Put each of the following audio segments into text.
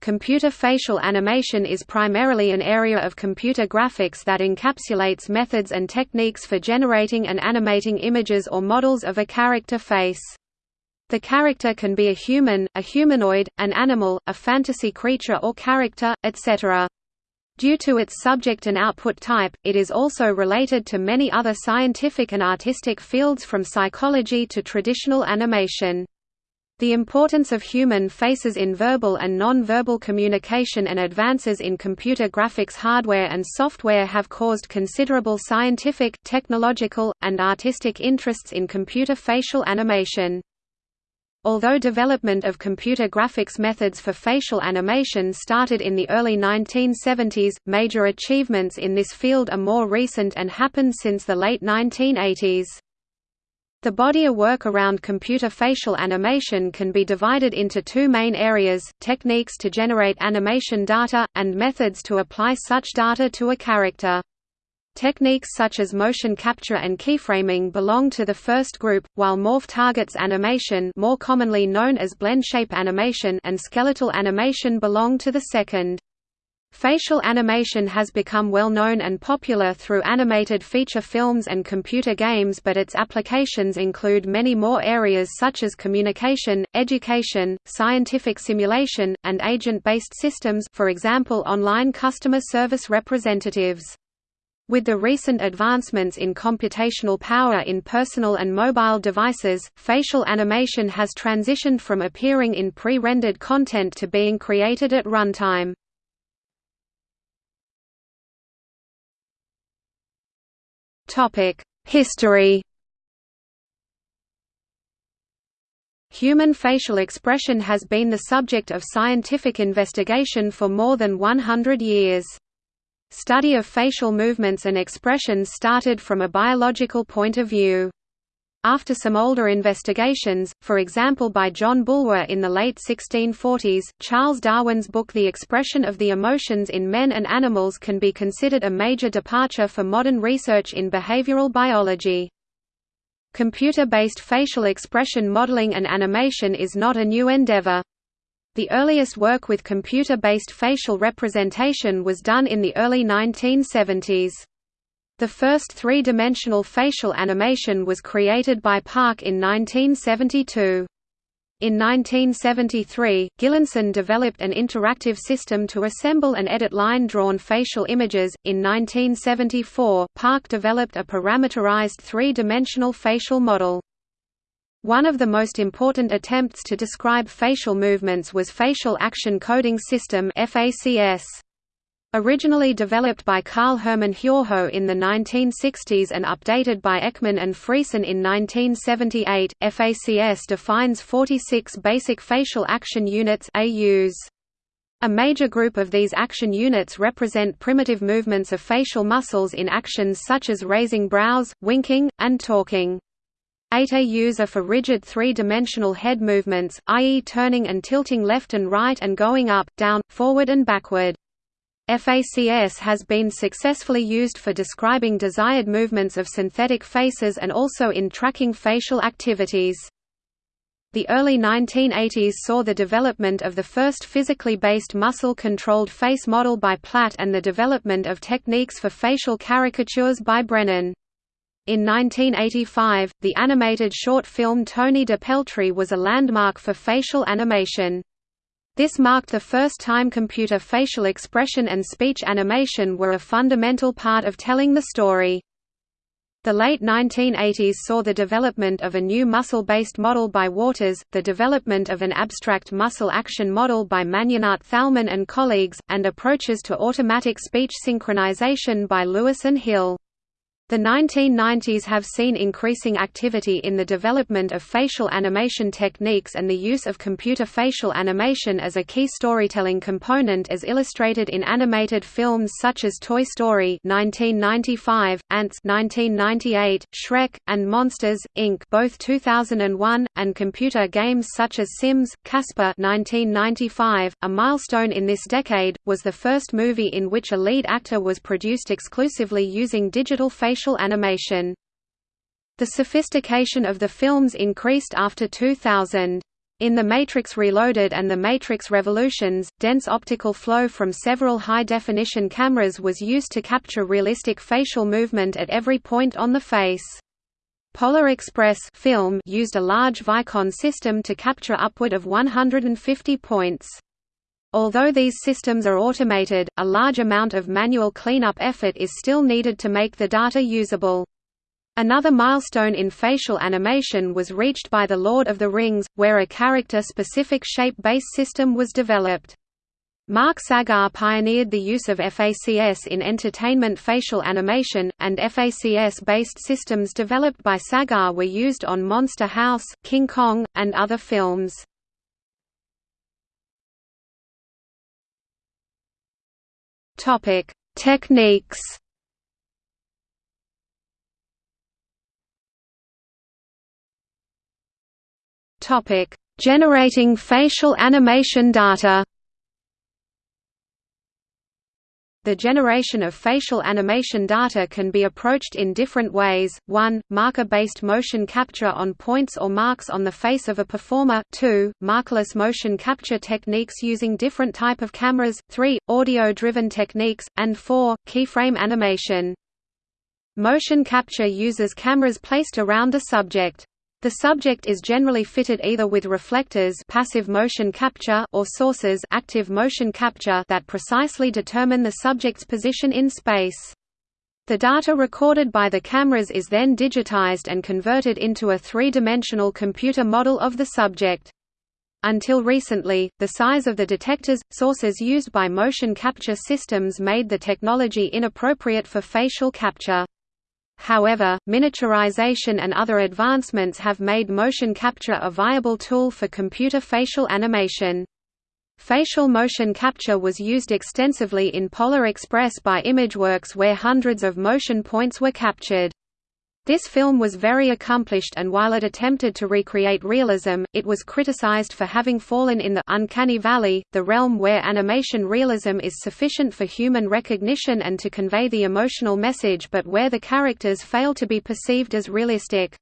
Computer facial animation is primarily an area of computer graphics that encapsulates methods and techniques for generating and animating images or models of a character face. The character can be a human, a humanoid, an animal, a fantasy creature or character, etc. Due to its subject and output type, it is also related to many other scientific and artistic fields from psychology to traditional animation. The importance of human faces in verbal and non-verbal communication and advances in computer graphics hardware and software have caused considerable scientific, technological, and artistic interests in computer facial animation. Although development of computer graphics methods for facial animation started in the early 1970s, major achievements in this field are more recent and happened since the late 1980s. The body of work around computer facial animation can be divided into two main areas, techniques to generate animation data, and methods to apply such data to a character. Techniques such as motion capture and keyframing belong to the first group, while morph targets animation more commonly known as blend shape animation and skeletal animation belong to the second. Facial animation has become well known and popular through animated feature films and computer games but its applications include many more areas such as communication, education, scientific simulation, and agent-based systems for example online customer service representatives. With the recent advancements in computational power in personal and mobile devices, facial animation has transitioned from appearing in pre-rendered content to being created at runtime. History Human facial expression has been the subject of scientific investigation for more than 100 years. Study of facial movements and expressions started from a biological point of view. After some older investigations, for example by John Bulwer in the late 1640s, Charles Darwin's book The Expression of the Emotions in Men and Animals can be considered a major departure for modern research in behavioral biology. Computer-based facial expression modeling and animation is not a new endeavor. The earliest work with computer-based facial representation was done in the early 1970s. The first three-dimensional facial animation was created by Park in 1972. In 1973, Gillenson developed an interactive system to assemble and edit line-drawn facial images. In 1974, Park developed a parameterized three-dimensional facial model. One of the most important attempts to describe facial movements was Facial Action Coding System (FACS). Originally developed by Carl Hermann Hjortsjö in the 1960s and updated by Ekman and Friesen in 1978, FACS defines 46 basic facial action units AUs. A major group of these action units represent primitive movements of facial muscles in actions such as raising brows, winking, and talking. 8 AUs are for rigid three-dimensional head movements, i.e. turning and tilting left and right and going up, down, forward and backward. FACS has been successfully used for describing desired movements of synthetic faces and also in tracking facial activities. The early 1980s saw the development of the first physically based muscle-controlled face model by Platt and the development of techniques for facial caricatures by Brennan. In 1985, the animated short film Tony de Peltrie was a landmark for facial animation. This marked the first time computer facial expression and speech animation were a fundamental part of telling the story. The late 1980s saw the development of a new muscle-based model by Waters, the development of an abstract muscle action model by Magnenat Thalmann and colleagues, and approaches to automatic speech synchronization by Lewis and Hill. The 1990s have seen increasing activity in the development of facial animation techniques and the use of computer facial animation as a key storytelling component as illustrated in animated films such as Toy Story 1995, Antz 1998, Shrek, and Monsters, Inc. both 2001, and computer games such as Sims, Casper 1995. .A milestone in this decade, was the first movie in which a lead actor was produced exclusively using digital facial animation. The sophistication of the films increased after 2000. In The Matrix Reloaded and The Matrix Revolutions, dense optical flow from several high-definition cameras was used to capture realistic facial movement at every point on the face. Polar Express film used a large Vicon system to capture upward of 150 points. Although these systems are automated, a large amount of manual cleanup effort is still needed to make the data usable. Another milestone in facial animation was reached by The Lord of the Rings, where a character-specific shape-based system was developed. Mark Sagar pioneered the use of FACS in entertainment facial animation, and FACS-based systems developed by Sagar were used on Monster House, King Kong, and other films. Techniques Topic: Generating facial animation data. The generation of facial animation data can be approached in different ways, 1, marker-based motion capture on points or marks on the face of a performer 2, markerless motion capture techniques using different type of cameras 3, audio-driven techniques, and 4, keyframe animation. Motion capture uses cameras placed around a subject. The subject is generally fitted either with reflectors passive motion capture or sources active motion capture that precisely determine the subject's position in space. The data recorded by the cameras is then digitized and converted into a three-dimensional computer model of the subject. Until recently, the size of the detectors, sources used by motion capture systems made the technology inappropriate for facial capture. However, miniaturization and other advancements have made motion capture a viable tool for computer facial animation. Facial motion capture was used extensively in Polar Express by Imageworks where hundreds of motion points were captured. This film was very accomplished and while it attempted to recreate realism, it was criticized for having fallen in the «uncanny valley», the realm where animation realism is sufficient for human recognition and to convey the emotional message but where the characters fail to be perceived as realistic.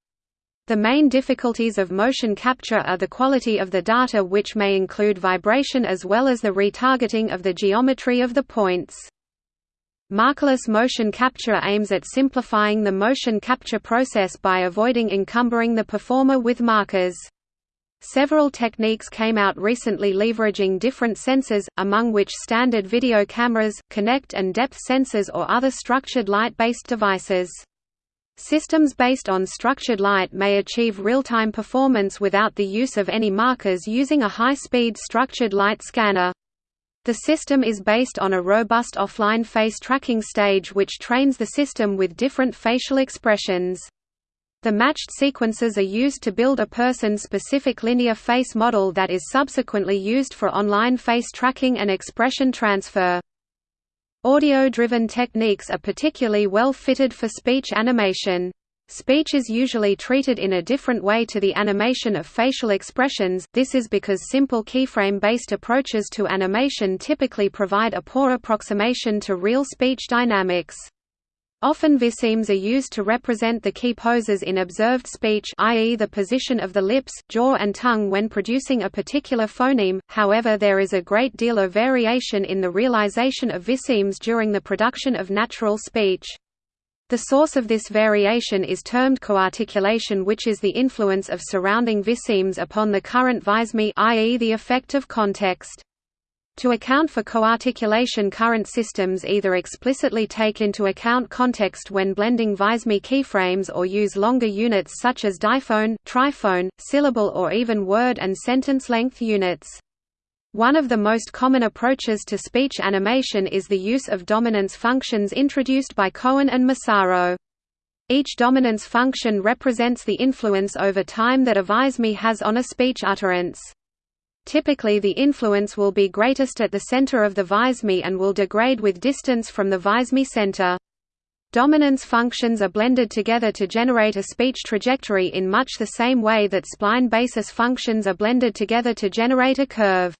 The main difficulties of motion capture are the quality of the data which may include vibration as well as the retargeting of the geometry of the points. Markerless motion capture aims at simplifying the motion capture process by avoiding encumbering the performer with markers. Several techniques came out recently leveraging different sensors, among which standard video cameras, Kinect and depth sensors or other structured light-based devices. Systems based on structured light may achieve real-time performance without the use of any markers using a high-speed structured light scanner. The system is based on a robust offline face tracking stage which trains the system with different facial expressions. The matched sequences are used to build a person-specific linear face model that is subsequently used for online face tracking and expression transfer. Audio-driven techniques are particularly well fitted for speech animation. Speech is usually treated in a different way to the animation of facial expressions, this is because simple keyframe-based approaches to animation typically provide a poor approximation to real speech dynamics. Often visemes are used to represent the key poses in observed speech i.e. the position of the lips, jaw and tongue when producing a particular phoneme, however there is a great deal of variation in the realization of visemes during the production of natural speech. The source of this variation is termed coarticulation which is the influence of surrounding visemes upon the current viseme i.e. the effect of context. To account for coarticulation current systems either explicitly take into account context when blending viseme keyframes or use longer units such as diphone, triphone, syllable or even word and sentence length units. One of the most common approaches to speech animation is the use of dominance functions introduced by Cohen and Massaro. Each dominance function represents the influence over time that a viseme has on a speech utterance. Typically the influence will be greatest at the center of the viseme and will degrade with distance from the viseme center. Dominance functions are blended together to generate a speech trajectory in much the same way that spline basis functions are blended together to generate a curve.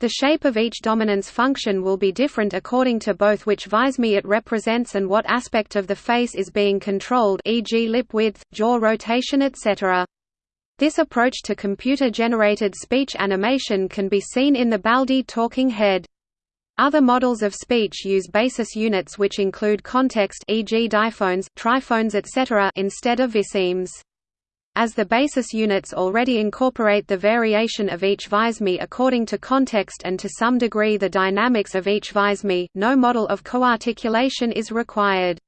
The shape of each dominance function will be different according to both which viseme it represents and what aspect of the face is being controlled e.g. lip width, jaw rotation etc. This approach to computer-generated speech animation can be seen in the Baldi talking head. Other models of speech use basis units which include context e.g. diphones, triphones etc. instead of visemes. As the basis units already incorporate the variation of each viseme according to context and to some degree the dynamics of each viseme, no model of coarticulation is required.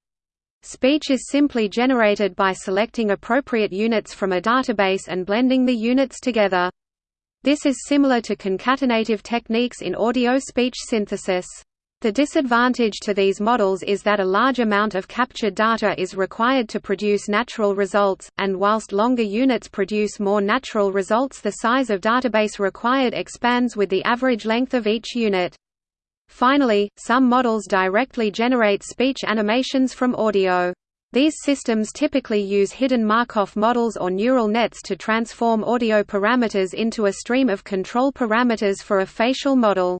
Speech is simply generated by selecting appropriate units from a database and blending the units together. This is similar to concatenative techniques in audio-speech synthesis. The disadvantage to these models is that a large amount of captured data is required to produce natural results, and whilst longer units produce more natural results the size of database required expands with the average length of each unit. Finally, some models directly generate speech animations from audio. These systems typically use hidden Markov models or neural nets to transform audio parameters into a stream of control parameters for a facial model.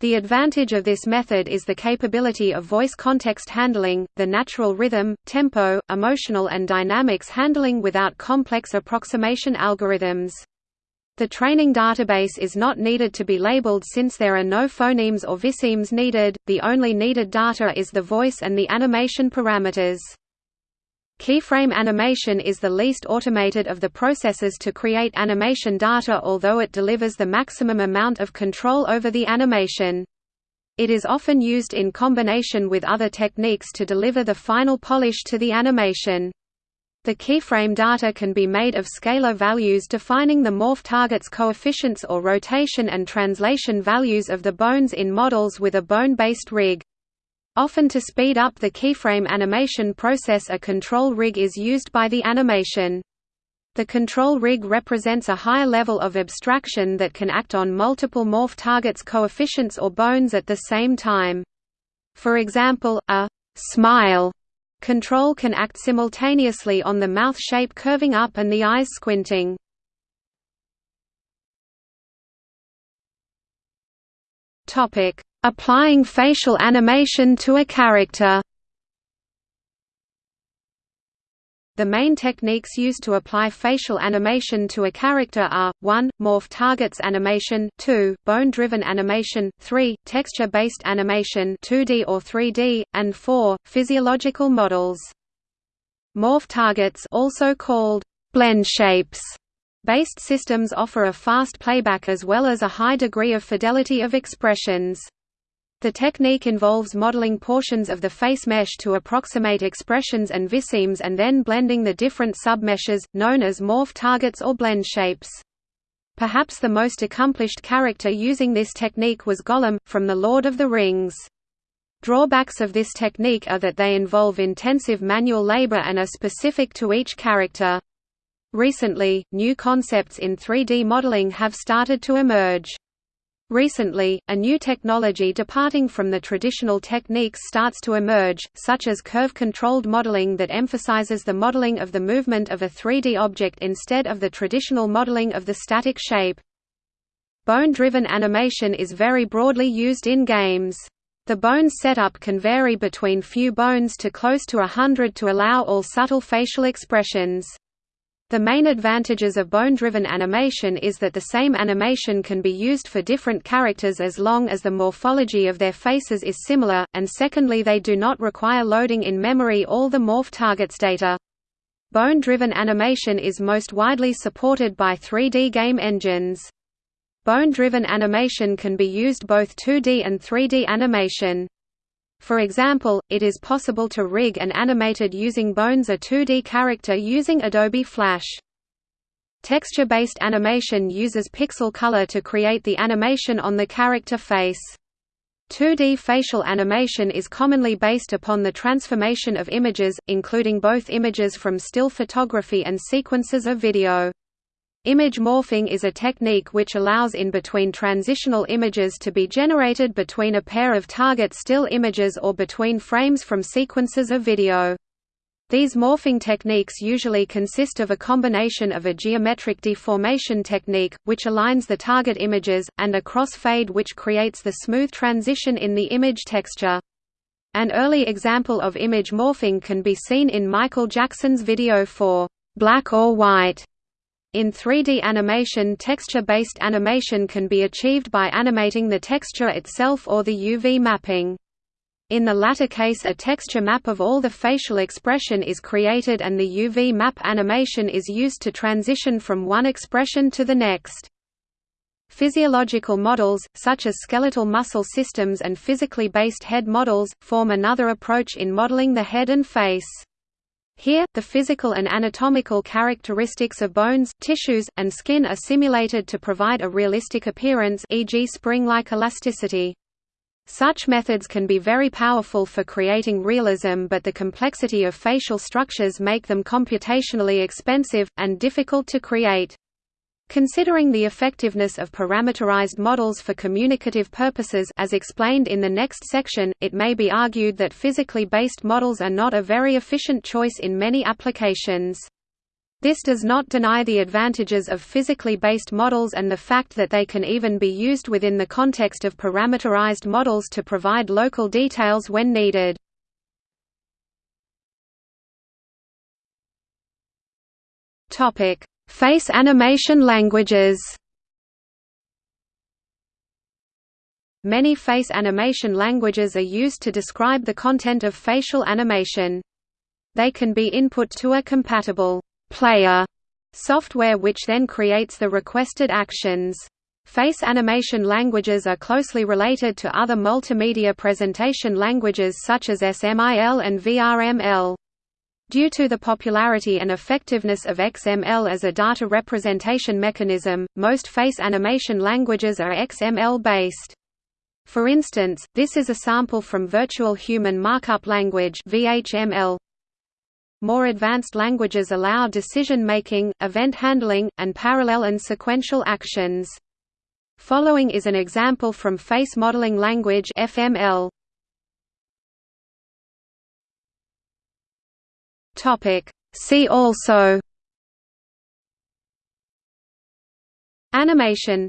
The advantage of this method is the capability of voice context handling, the natural rhythm, tempo, emotional and dynamics handling without complex approximation algorithms. The training database is not needed to be labeled since there are no phonemes or visemes needed, the only needed data is the voice and the animation parameters. Keyframe animation is the least automated of the processes to create animation data although it delivers the maximum amount of control over the animation. It is often used in combination with other techniques to deliver the final polish to the animation. The keyframe data can be made of scalar values defining the morph target's coefficients or rotation and translation values of the bones in models with a bone-based rig. Often to speed up the keyframe animation process a control rig is used by the animation. The control rig represents a higher level of abstraction that can act on multiple morph targets coefficients or bones at the same time. For example, a «smile» Control can act simultaneously on the mouth shape curving up and the eyes squinting. Topic: Applying facial animation to a character. The main techniques used to apply facial animation to a character are, 1. Morph targets animation 2. Bone-driven animation 3. Texture-based animation 2D or 3D, and 4. Physiological models. Morph targets also called blend shapes based systems offer a fast playback as well as a high degree of fidelity of expressions. The technique involves modeling portions of the face mesh to approximate expressions and visemes and then blending the different submeshes, known as morph targets or blend shapes. Perhaps the most accomplished character using this technique was Gollum, from The Lord of the Rings. Drawbacks of this technique are that they involve intensive manual labor and are specific to each character. Recently, new concepts in 3D modeling have started to emerge. Recently, a new technology departing from the traditional techniques starts to emerge, such as curve-controlled modeling that emphasizes the modeling of the movement of a 3D object instead of the traditional modeling of the static shape. Bone-driven animation is very broadly used in games. The bone setup can vary between few bones to close to a hundred to allow all subtle facial expressions. The main advantages of bone-driven animation is that the same animation can be used for different characters as long as the morphology of their faces is similar, and secondly they do not require loading in memory all the morph targets data. Bone-driven animation is most widely supported by 3D game engines. Bone-driven animation can be used both 2D and 3D animation. For example, it is possible to rig and animated using Bones a 2D character using Adobe Flash. Texture-based animation uses pixel color to create the animation on the character face. 2D facial animation is commonly based upon the transformation of images, including both images from still photography and sequences of video. Image morphing is a technique which allows in-between transitional images to be generated between a pair of target still images or between frames from sequences of video. These morphing techniques usually consist of a combination of a geometric deformation technique, which aligns the target images, and a crossfade which creates the smooth transition in the image texture. An early example of image morphing can be seen in Michael Jackson's video for "'Black or White' In 3D animation texture-based animation can be achieved by animating the texture itself or the UV mapping. In the latter case a texture map of all the facial expression is created and the UV map animation is used to transition from one expression to the next. Physiological models, such as skeletal muscle systems and physically based head models, form another approach in modeling the head and face. Here, the physical and anatomical characteristics of bones, tissues, and skin are simulated to provide a realistic appearance e.g. spring-like elasticity. Such methods can be very powerful for creating realism but the complexity of facial structures make them computationally expensive, and difficult to create. Considering the effectiveness of parameterized models for communicative purposes as explained in the next section, it may be argued that physically based models are not a very efficient choice in many applications. This does not deny the advantages of physically based models and the fact that they can even be used within the context of parameterized models to provide local details when needed. Topic: Face animation languages Many face animation languages are used to describe the content of facial animation. They can be input to a compatible player software which then creates the requested actions. Face animation languages are closely related to other multimedia presentation languages such as SMIL and VRML. Due to the popularity and effectiveness of XML as a data representation mechanism, most face animation languages are XML-based. For instance, this is a sample from Virtual Human Markup Language VHML. More advanced languages allow decision-making, event handling, and parallel and sequential actions. Following is an example from Face Modeling Language FML. Topic. See also Animation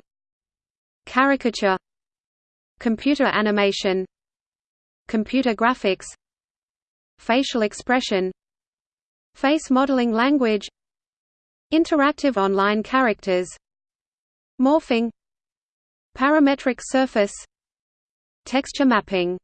Caricature Computer animation Computer graphics Facial expression Face modeling language Interactive online characters Morphing Parametric surface Texture mapping